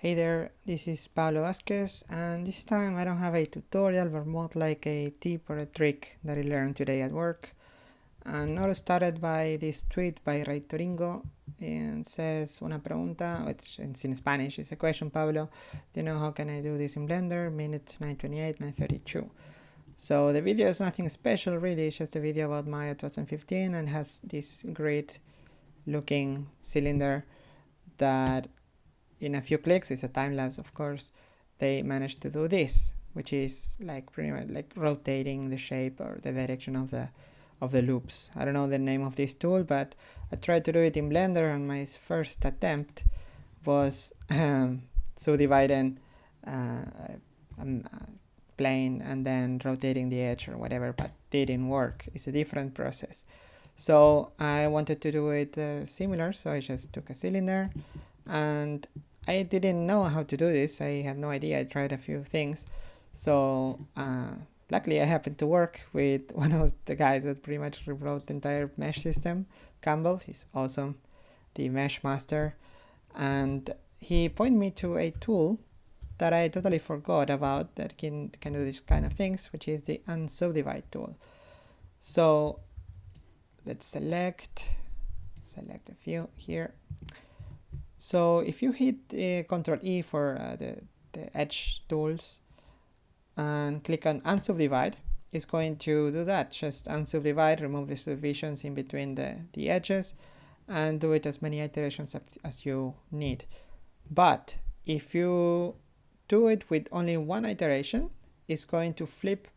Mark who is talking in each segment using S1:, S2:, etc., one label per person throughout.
S1: Hey there, this is Pablo Vazquez and this time I don't have a tutorial but more like a tip or a trick that I learned today at work. And not started by this tweet by Ray Toringo and says una pregunta, which it's in Spanish, it's a question Pablo, do you know how can I do this in Blender? Minute 928, 932. So the video is nothing special really, it's just a video about Maya 2015 and has this great looking cylinder that in a few clicks, it's a time lapse of course, they managed to do this, which is like pretty much like rotating the shape or the direction of the of the loops. I don't know the name of this tool, but I tried to do it in Blender and my first attempt was um, subdividing uh, a, uh, plane and then rotating the edge or whatever, but didn't work. It's a different process. So I wanted to do it uh, similar, so I just took a cylinder and I didn't know how to do this. I had no idea. I tried a few things. So uh, luckily I happened to work with one of the guys that pretty much rewrote the entire mesh system, Campbell. He's awesome, the mesh master. And he pointed me to a tool that I totally forgot about that can, can do these kind of things, which is the unsubdivide tool. So let's select, select a few here. So if you hit uh, Control E for uh, the, the edge tools and click on unsubdivide, it's going to do that. Just unsubdivide, remove the subdivisions in between the, the edges and do it as many iterations as you need. But if you do it with only one iteration, it's going to flip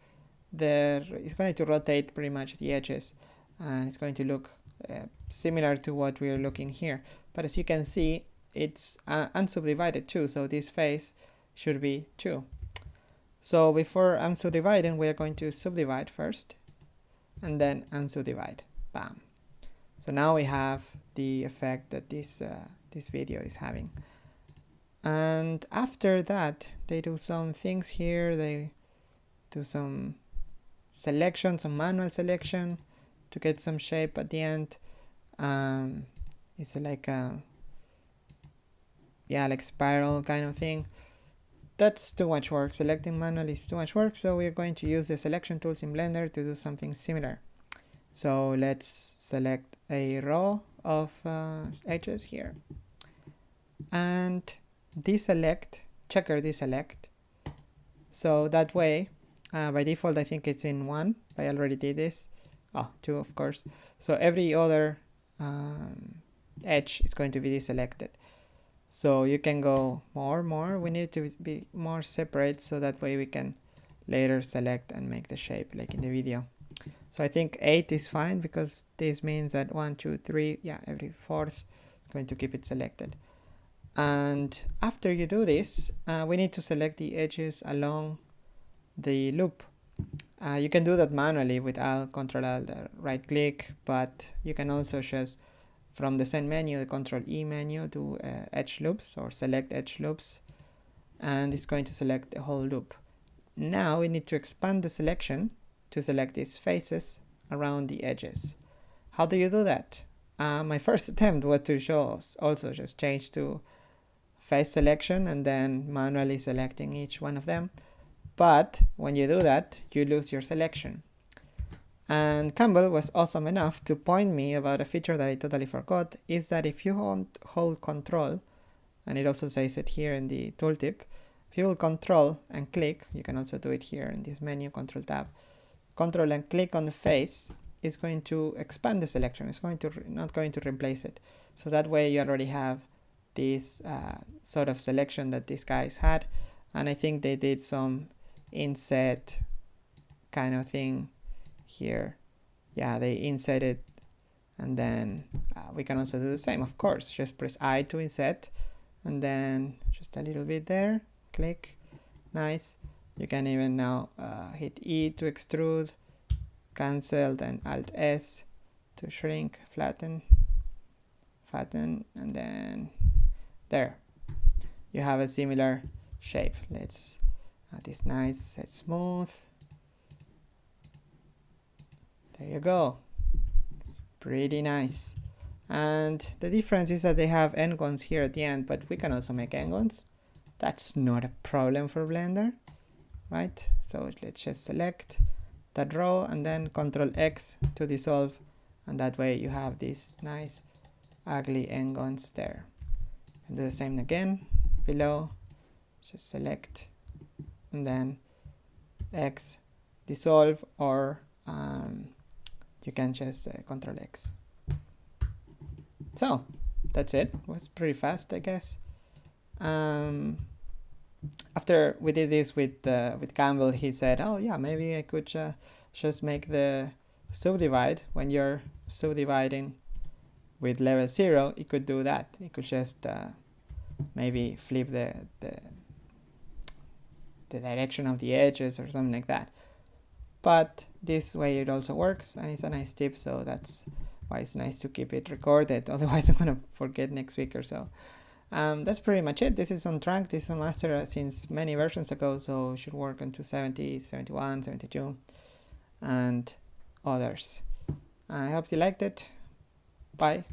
S1: the, it's going to rotate pretty much the edges and it's going to look uh, similar to what we're looking here. But as you can see, it's uh, unsubdivided too, so this face should be 2. So before unsubdividing, we are going to subdivide first, and then unsubdivide. Bam. So now we have the effect that this, uh, this video is having. And after that, they do some things here. They do some selection, some manual selection to get some shape at the end. Um, it's like a yeah, like spiral kind of thing. That's too much work. Selecting manually is too much work, so we're going to use the selection tools in Blender to do something similar. So let's select a row of uh, edges here. And deselect, checker deselect. So that way, uh, by default, I think it's in one. I already did this. Oh, two, of course. So every other um, edge is going to be deselected so you can go more more. We need to be more separate so that way we can later select and make the shape like in the video. So I think 8 is fine because this means that one two three yeah every fourth is going to keep it selected. And after you do this uh, we need to select the edges along the loop. Uh, you can do that manually with Alt Control Alt right click but you can also just from the same menu, the Control E menu, to uh, edge loops or select edge loops, and it's going to select the whole loop. Now we need to expand the selection to select these faces around the edges. How do you do that? Uh, my first attempt was to show also just change to face selection and then manually selecting each one of them. But when you do that, you lose your selection. And Campbell was awesome enough to point me about a feature that I totally forgot, is that if you hold, hold control, and it also says it here in the tooltip, if you hold control and click, you can also do it here in this menu, control tab, control and click on the face, it's going to expand the selection, it's going to not going to replace it. So that way you already have this uh, sort of selection that these guys had, and I think they did some inset kind of thing here. Yeah they inset it and then uh, we can also do the same of course. Just press I to inset and then just a little bit there click. Nice. You can even now uh, hit E to extrude cancel then alt S to shrink flatten flatten and then there. You have a similar shape. Let's add this nice set smooth there you go. Pretty nice. And the difference is that they have n-gons here at the end, but we can also make n-gons. that's not a problem for Blender right so let's just select that row and then control X to dissolve and that way you have these nice ugly n-gons there and do the same again below just select and then X dissolve or um, you can just uh, control X so that's it. it was pretty fast I guess um, after we did this with uh, with Campbell, he said, "Oh yeah, maybe I could uh, just make the subdivide when you're subdividing with level zero. It could do that. It could just uh, maybe flip the, the the direction of the edges or something like that. But this way it also works, and it's a nice tip. So that's why it's nice to keep it recorded. Otherwise, I'm gonna forget next week or so. Um, that's pretty much it. This is on track. This is on master since many versions ago, so should work on 270, 71, 72, and others. I hope you liked it. Bye.